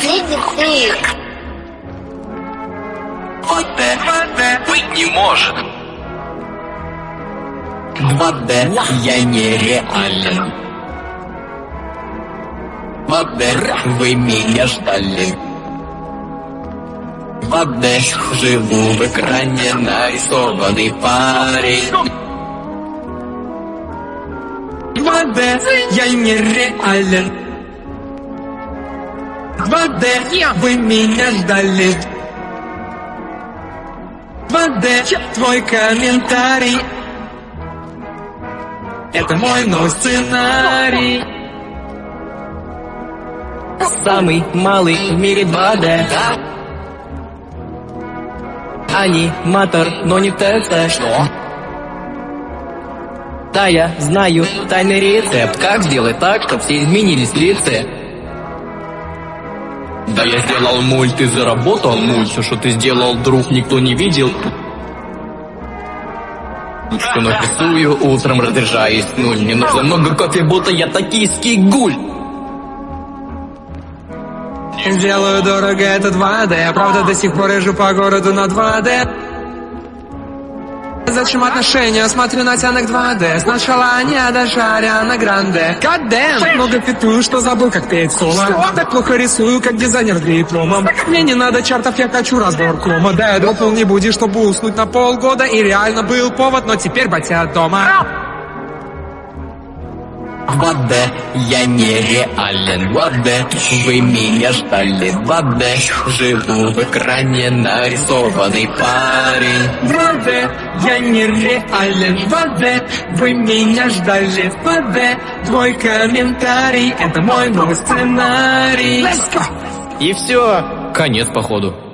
денег. Быть не может. 2D я нереален. 2D вы меня ждали. 2D живу в экране нарисованный парень. 2D я нереален. 2D, вы меня ждали. 2D, твой комментарий. Это мой новый сценарий. Самый малый в мире 2D Аниматор, но не ТЦ Что? Да, я знаю тайный рецепт Как сделать так, чтобы все изменились в лице Да я сделал мульт и заработал мульт. Все, что ты сделал, друг, никто не видел. Что нарисую, утром разряжаюсь. Нуль Мне нужно много кофе, будто я токийский гуль Делаю дорого, это 2D Правда, до сих пор езжу по городу на 2D Зачем отношения? Смотрю на тянок 2D Сначала они, а даже Ариана Гранде! Так много петую, что забыл, как петь соло. Так плохо рисую, как дизайнер с дипломом. Мне не надо чартов, я хочу разбор кома. Да, я дропнул не буди, чтобы уснуть на полгода. И реально был повод, но теперь батя дома 2D, я нереален 2D, вы меня ждали. 2D, живу в экране нарисованный парень. 2D, я нереален 2D, вы меня ждали. 2D, твой комментарий, это мой новый сценарий. И все, конец походу